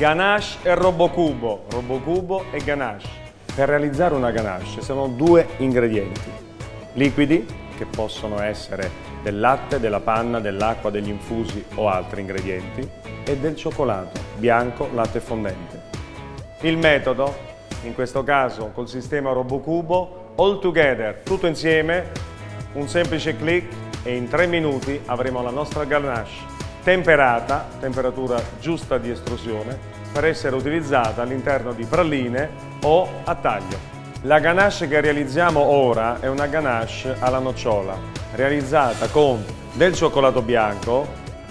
Ganache e Robocubo, Robocubo e Ganache. Per realizzare una ganache sono due ingredienti, liquidi, che possono essere del latte, della panna, dell'acqua, degli infusi o altri ingredienti, e del cioccolato, bianco, latte fondente. Il metodo, in questo caso col sistema Robocubo, all together, tutto insieme, un semplice clic e in tre minuti avremo la nostra ganache temperata, temperatura giusta di estrusione, per essere utilizzata all'interno di praline o a taglio. La ganache che realizziamo ora è una ganache alla nocciola, realizzata con del cioccolato bianco,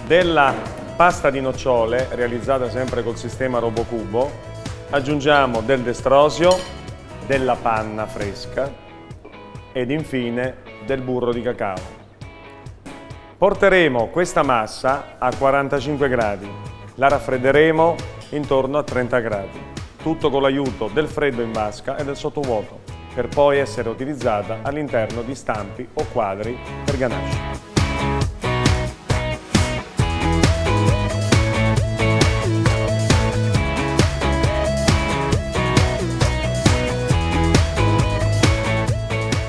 della pasta di nocciole, realizzata sempre col sistema Robocubo, aggiungiamo del destrosio, della panna fresca ed infine del burro di cacao. Porteremo questa massa a 45 gradi, la raffredderemo intorno a 30 gradi, tutto con l'aiuto del freddo in vasca e del sottovuoto, per poi essere utilizzata all'interno di stampi o quadri per ganache.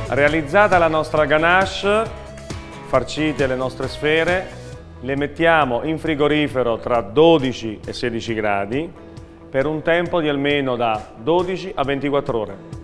Realizzata la nostra ganache, farcite le nostre sfere, le mettiamo in frigorifero tra 12 e 16 gradi per un tempo di almeno da 12 a 24 ore.